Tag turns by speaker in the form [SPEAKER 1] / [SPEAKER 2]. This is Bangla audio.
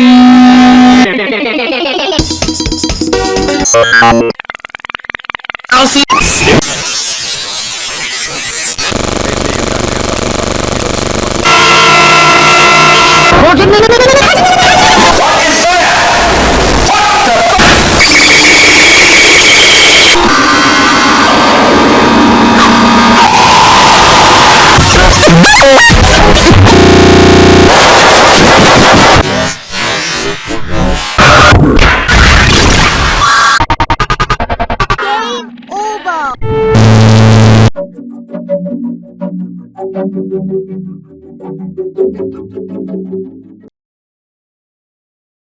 [SPEAKER 1] I'll
[SPEAKER 2] see. you.
[SPEAKER 3] Thank you.